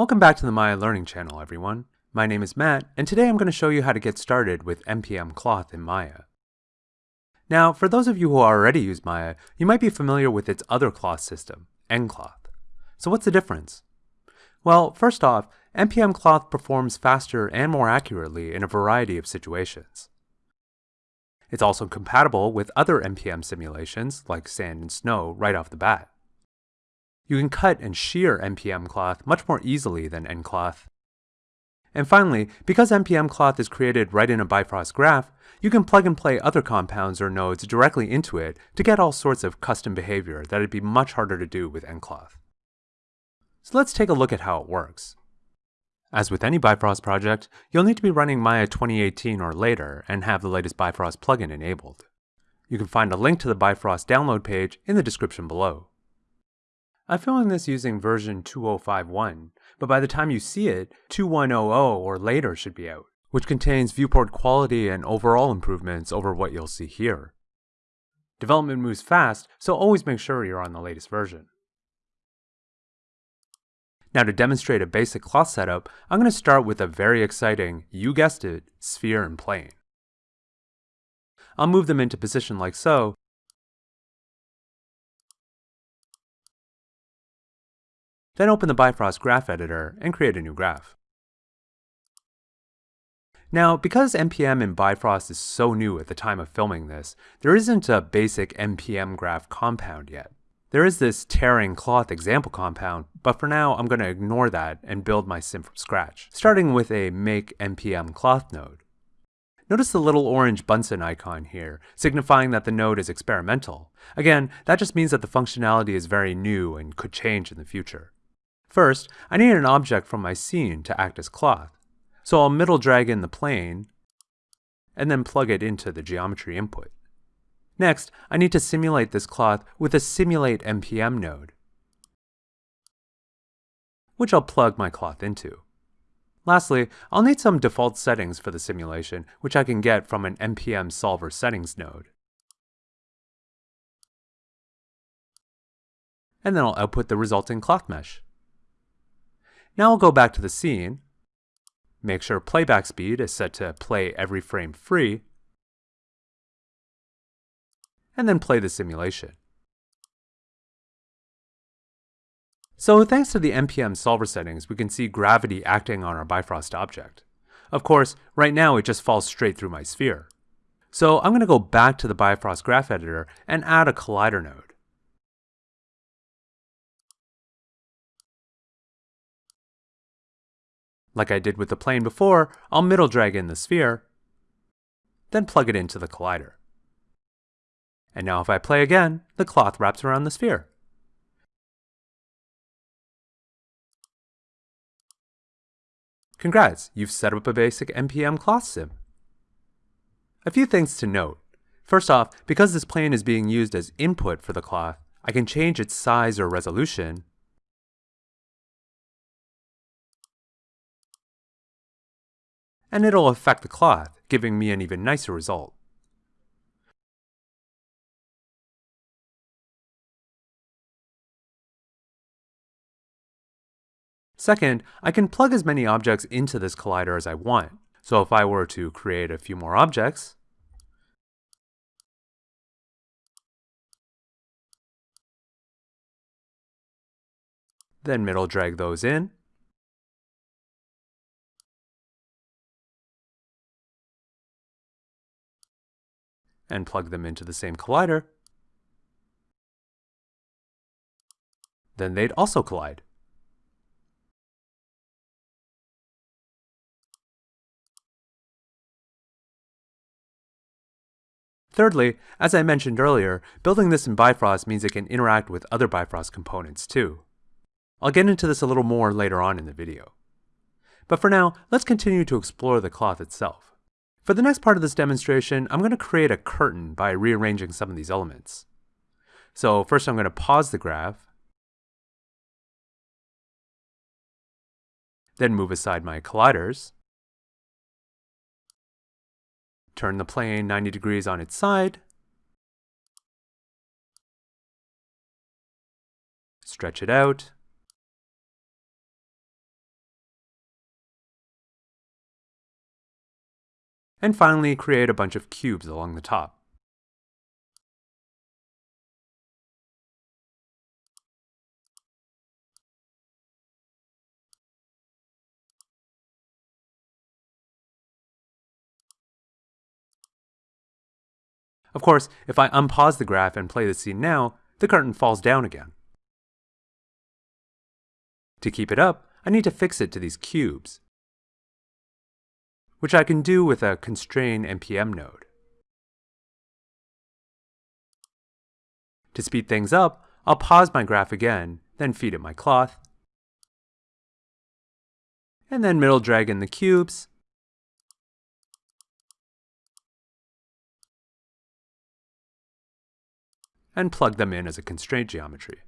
Welcome back to the Maya Learning Channel, everyone. My name is Matt, and today I'm going to show you how to get started with MPM Cloth in Maya. Now, for those of you who already use Maya, you might be familiar with its other cloth system, NCloth. So what's the difference? Well, first off, MPM Cloth performs faster and more accurately in a variety of situations. It's also compatible with other MPM simulations, like sand and snow, right off the bat. You can cut and shear MPM cloth much more easily than NCloth. And finally, because MPM cloth is created right in a Bifrost graph, you can plug and play other compounds or nodes directly into it to get all sorts of custom behavior that would be much harder to do with NCloth. So let's take a look at how it works. As with any Bifrost project, you'll need to be running Maya 2018 or later and have the latest Bifrost plugin enabled. You can find a link to the Bifrost download page in the description below. I'm filming this using version 2051, but by the time you see it, 2100 or later should be out, which contains viewport quality and overall improvements over what you'll see here. Development moves fast, so always make sure you're on the latest version. Now to demonstrate a basic cloth setup, I'm going to start with a very exciting, you guessed it, sphere and plane. I'll move them into position like so, Then open the Bifrost Graph Editor and create a new graph. Now, because MPM in Bifrost is so new at the time of filming this, there isn't a basic MPM graph compound yet. There is this tearing cloth example compound, but for now I'm going to ignore that and build my sim from scratch, starting with a make mpm cloth node. Notice the little orange Bunsen icon here, signifying that the node is experimental. Again, that just means that the functionality is very new and could change in the future. First, I need an object from my scene to act as cloth. So I'll middle drag in the plane, and then plug it into the geometry input. Next, I need to simulate this cloth with a Simulate MPM node, which I'll plug my cloth into. Lastly, I'll need some default settings for the simulation, which I can get from an MPM Solver settings node. And then I'll output the resulting cloth mesh. Now I'll go back to the scene, make sure playback speed is set to play every frame free, and then play the simulation. So thanks to the MPM solver settings, we can see gravity acting on our Bifrost object. Of course, right now it just falls straight through my sphere. So I'm going to go back to the Bifrost graph editor and add a collider node. Like I did with the plane before, I'll middle drag in the sphere, then plug it into the collider. And now if I play again, the cloth wraps around the sphere. Congrats, you've set up a basic MPM cloth sim. A few things to note. First off, because this plane is being used as input for the cloth, I can change its size or resolution and it'll affect the cloth, giving me an even nicer result. Second, I can plug as many objects into this collider as I want. So if I were to create a few more objects, then middle drag those in, and plug them into the same collider, then they'd also collide. Thirdly, as I mentioned earlier, building this in Bifrost means it can interact with other Bifrost components too. I'll get into this a little more later on in the video. But for now, let's continue to explore the cloth itself. For the next part of this demonstration, I'm going to create a curtain by rearranging some of these elements. So first I'm going to pause the graph, then move aside my colliders, Turn the plane 90 degrees on its side. Stretch it out. And finally, create a bunch of cubes along the top. Of course, if I unpause the graph and play the scene now, the curtain falls down again. To keep it up, I need to fix it to these cubes, which I can do with a constrain mpm node. To speed things up, I'll pause my graph again, then feed it my cloth, and then middle drag in the cubes, and plug them in as a constraint geometry.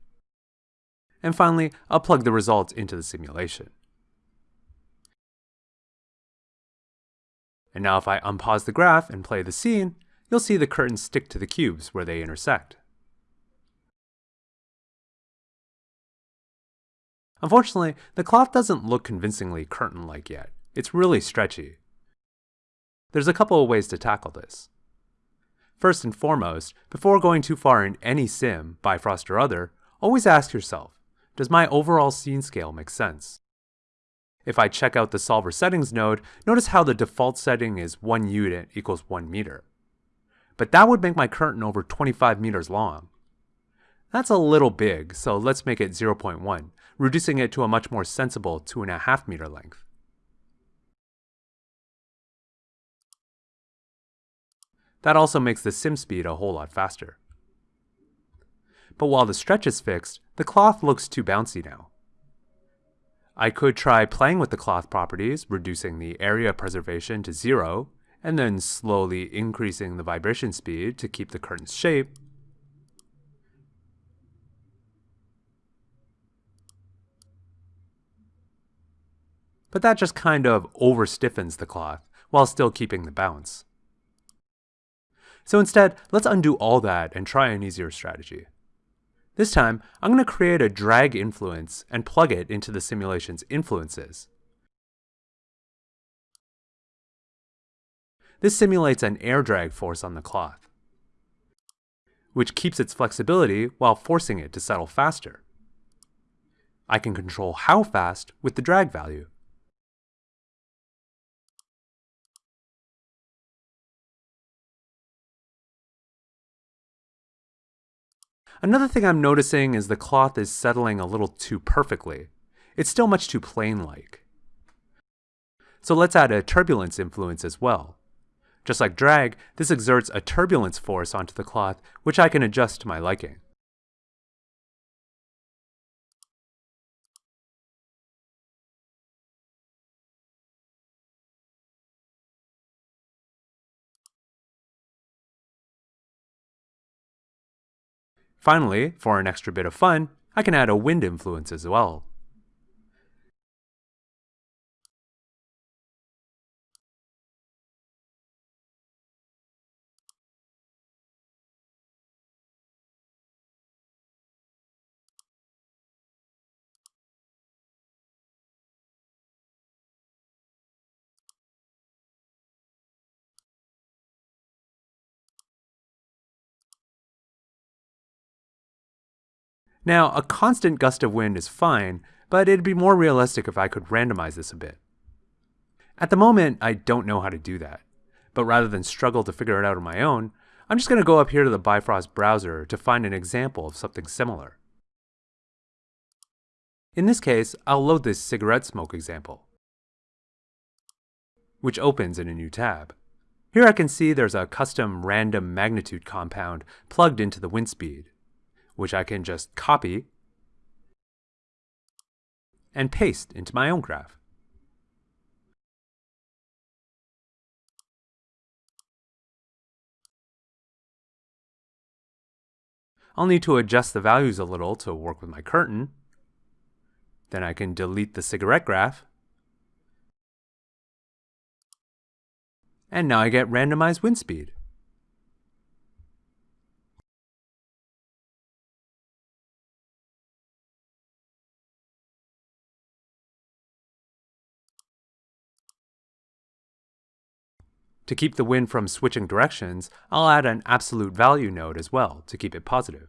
And finally, I'll plug the results into the simulation. And now if I unpause the graph and play the scene, you'll see the curtains stick to the cubes where they intersect. Unfortunately, the cloth doesn't look convincingly curtain-like yet. It's really stretchy. There's a couple of ways to tackle this. First and foremost, before going too far in any sim, Bifrost or other, always ask yourself, does my overall scene scale make sense? If I check out the solver settings node, notice how the default setting is 1 unit equals 1 meter. But that would make my curtain over 25 meters long. That's a little big, so let's make it 0.1, reducing it to a much more sensible 2.5 meter length. That also makes the sim speed a whole lot faster. But while the stretch is fixed, the cloth looks too bouncy now. I could try playing with the cloth properties, reducing the area preservation to zero, and then slowly increasing the vibration speed to keep the curtain's shape. But that just kind of over stiffens the cloth, while still keeping the bounce. So instead, let's undo all that and try an easier strategy. This time, I'm going to create a drag influence and plug it into the simulation's influences. This simulates an air drag force on the cloth, which keeps its flexibility while forcing it to settle faster. I can control how fast with the drag value. Another thing I'm noticing is the cloth is settling a little too perfectly. It's still much too plain-like. So let's add a turbulence influence as well. Just like drag, this exerts a turbulence force onto the cloth, which I can adjust to my liking. Finally, for an extra bit of fun, I can add a wind influence as well. Now, a constant gust of wind is fine, but it'd be more realistic if I could randomize this a bit. At the moment, I don't know how to do that, but rather than struggle to figure it out on my own, I'm just going to go up here to the Bifrost browser to find an example of something similar. In this case, I'll load this cigarette smoke example, which opens in a new tab. Here I can see there's a custom random magnitude compound plugged into the wind speed which I can just copy and paste into my own graph. I'll need to adjust the values a little to work with my curtain. Then I can delete the cigarette graph. And now I get randomized wind speed. To keep the wind from switching directions, I'll add an absolute value node as well to keep it positive.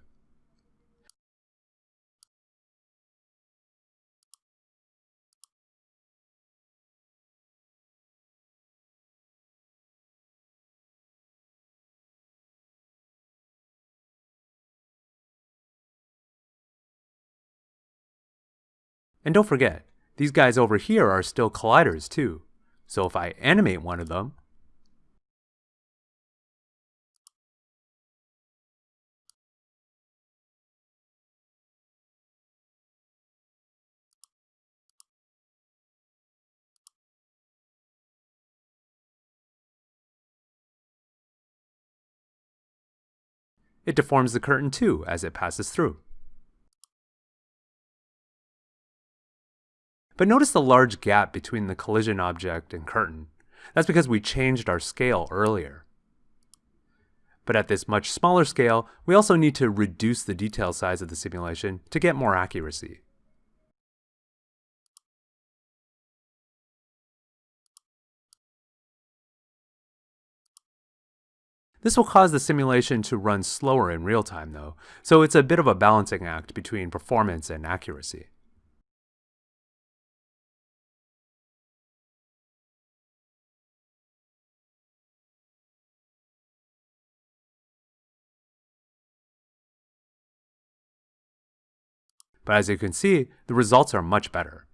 And don't forget, these guys over here are still colliders too. So if I animate one of them, it deforms the curtain too as it passes through. But notice the large gap between the collision object and curtain. That's because we changed our scale earlier. But at this much smaller scale, we also need to reduce the detail size of the simulation to get more accuracy. This will cause the simulation to run slower in real time though, so it's a bit of a balancing act between performance and accuracy. But as you can see, the results are much better.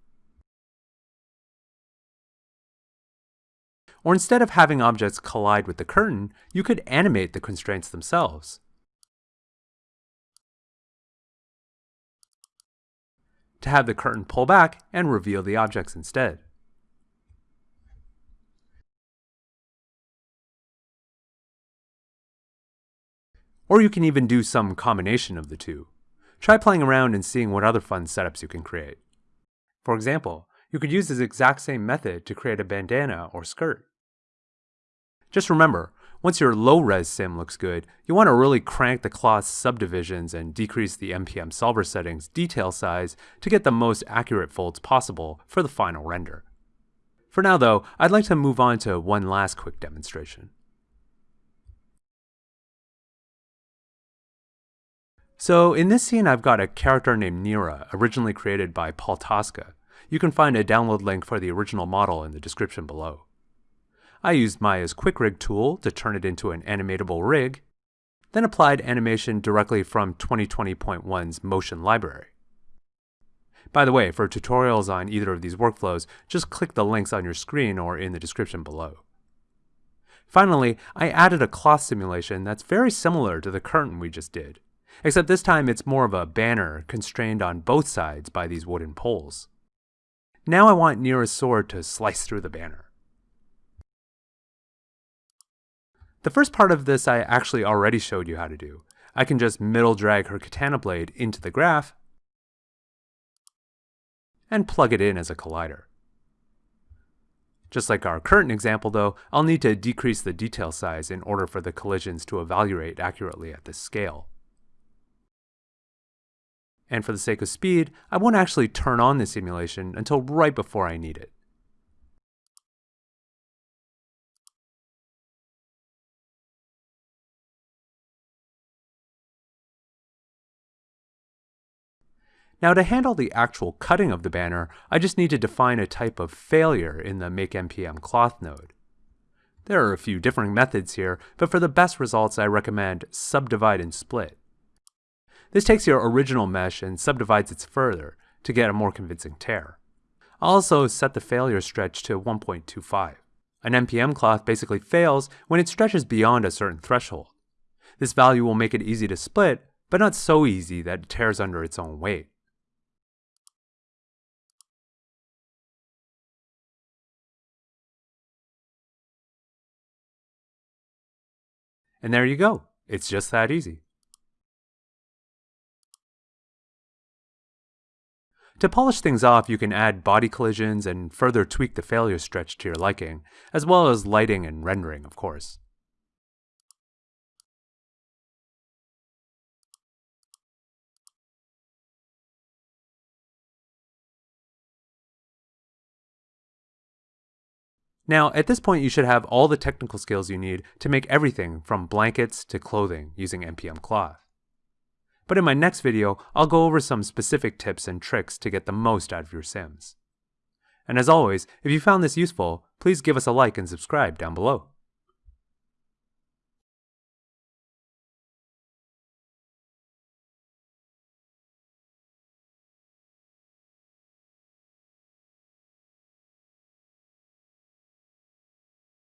Or instead of having objects collide with the curtain, you could animate the constraints themselves. To have the curtain pull back and reveal the objects instead. Or you can even do some combination of the two. Try playing around and seeing what other fun setups you can create. For example, you could use this exact same method to create a bandana or skirt. Just remember, once your low-res sim looks good, you want to really crank the cloth subdivisions and decrease the MPM solver settings detail size to get the most accurate folds possible for the final render. For now though, I'd like to move on to one last quick demonstration. So in this scene, I've got a character named Nira, originally created by Paul Tosca. You can find a download link for the original model in the description below. I used Maya's Quick Rig tool to turn it into an animatable rig, then applied animation directly from 2020.1's Motion library. By the way, for tutorials on either of these workflows, just click the links on your screen or in the description below. Finally, I added a cloth simulation that's very similar to the curtain we just did. Except this time it's more of a banner constrained on both sides by these wooden poles. Now I want sword to slice through the banner. The first part of this I actually already showed you how to do. I can just middle drag her katana blade into the graph and plug it in as a collider. Just like our current example though, I'll need to decrease the detail size in order for the collisions to evaluate accurately at this scale. And for the sake of speed, I won't actually turn on the simulation until right before I need it. Now to handle the actual cutting of the banner, I just need to define a type of failure in the MakeMPM cloth node. There are a few different methods here, but for the best results I recommend subdivide and split. This takes your original mesh and subdivides it further to get a more convincing tear. I'll also set the failure stretch to 1.25. An MPM cloth basically fails when it stretches beyond a certain threshold. This value will make it easy to split, but not so easy that it tears under its own weight. And there you go. It's just that easy. To polish things off, you can add body collisions and further tweak the failure stretch to your liking, as well as lighting and rendering, of course. Now, at this point you should have all the technical skills you need to make everything from blankets to clothing using MPM Cloth. But in my next video, I'll go over some specific tips and tricks to get the most out of your Sims. And as always, if you found this useful, please give us a like and subscribe down below.